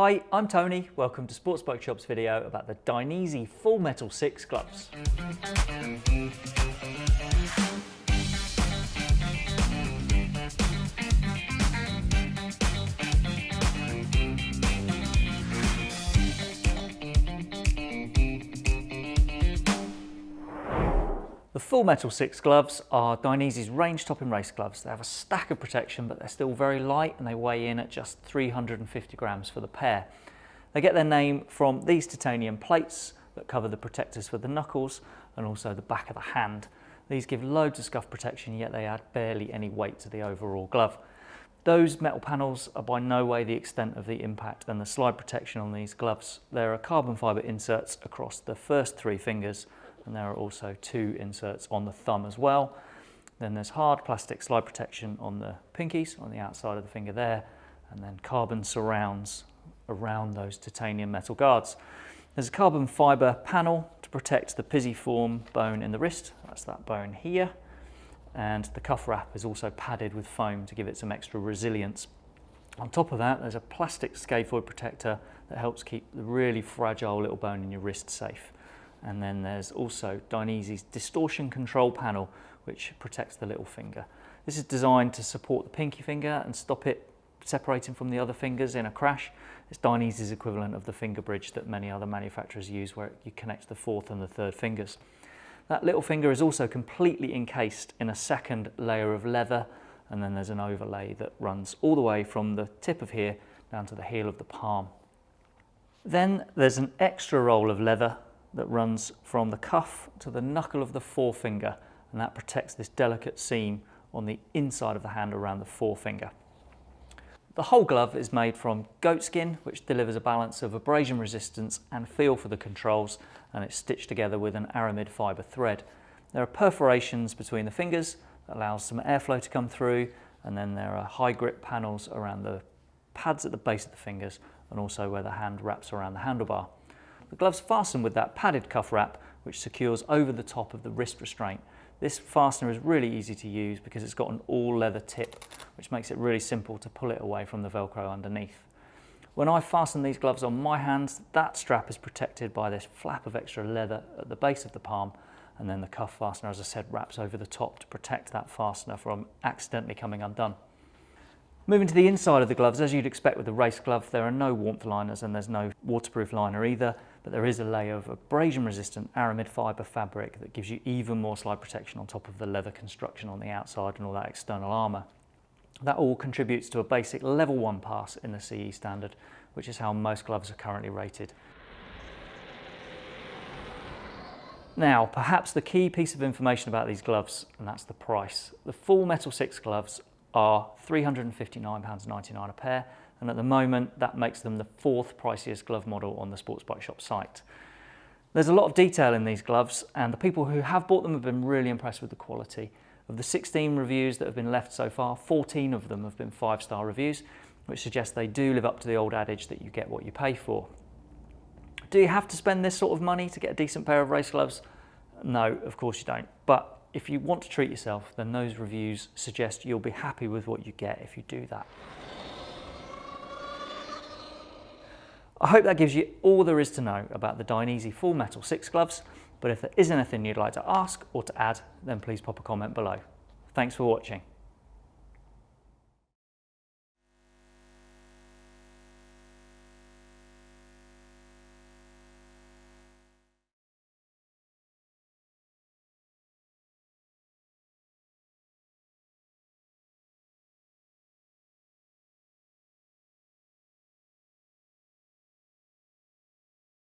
Hi, I'm Tony. Welcome to Sports Bike Shop's video about the Dainese Full Metal 6 gloves. The Full Metal 6 gloves are Dainese's range topping race gloves. They have a stack of protection, but they're still very light and they weigh in at just 350 grams for the pair. They get their name from these titanium plates that cover the protectors for the knuckles and also the back of the hand. These give loads of scuff protection, yet they add barely any weight to the overall glove. Those metal panels are by no way the extent of the impact and the slide protection on these gloves. There are carbon fibre inserts across the first three fingers and there are also two inserts on the thumb as well. Then there's hard plastic slide protection on the pinkies on the outside of the finger there and then carbon surrounds around those titanium metal guards. There's a carbon fibre panel to protect the pisiform bone in the wrist, that's that bone here, and the cuff wrap is also padded with foam to give it some extra resilience. On top of that, there's a plastic scaphoid protector that helps keep the really fragile little bone in your wrist safe. And then there's also Dainese's distortion control panel, which protects the little finger. This is designed to support the pinky finger and stop it separating from the other fingers in a crash. It's Dainese's equivalent of the finger bridge that many other manufacturers use where you connect the fourth and the third fingers. That little finger is also completely encased in a second layer of leather and then there's an overlay that runs all the way from the tip of here down to the heel of the palm. Then there's an extra roll of leather that runs from the cuff to the knuckle of the forefinger and that protects this delicate seam on the inside of the hand around the forefinger. The whole glove is made from goat skin, which delivers a balance of abrasion resistance and feel for the controls, and it's stitched together with an aramid fibre thread. There are perforations between the fingers that allows some airflow to come through, and then there are high grip panels around the pads at the base of the fingers and also where the hand wraps around the handlebar. The gloves fasten with that padded cuff wrap which secures over the top of the wrist restraint. This fastener is really easy to use because it's got an all leather tip which makes it really simple to pull it away from the velcro underneath. When I fasten these gloves on my hands, that strap is protected by this flap of extra leather at the base of the palm and then the cuff fastener, as I said, wraps over the top to protect that fastener from accidentally coming undone. Moving to the inside of the gloves, as you'd expect with a race glove, there are no warmth liners and there's no waterproof liner either, but there is a layer of abrasion resistant aramid fibre fabric that gives you even more slide protection on top of the leather construction on the outside and all that external armour. That all contributes to a basic level 1 pass in the CE standard, which is how most gloves are currently rated. Now, perhaps the key piece of information about these gloves, and that's the price. The full Metal 6 gloves are £359.99 a pair and at the moment that makes them the fourth priciest glove model on the Sports Bike Shop site. There's a lot of detail in these gloves and the people who have bought them have been really impressed with the quality. Of the 16 reviews that have been left so far, 14 of them have been five-star reviews, which suggests they do live up to the old adage that you get what you pay for. Do you have to spend this sort of money to get a decent pair of race gloves? No, of course you don't. But if you want to treat yourself, then those reviews suggest you'll be happy with what you get if you do that. I hope that gives you all there is to know about the Dainese Full Metal 6 gloves, but if there is anything you'd like to ask or to add, then please pop a comment below. Thanks for watching.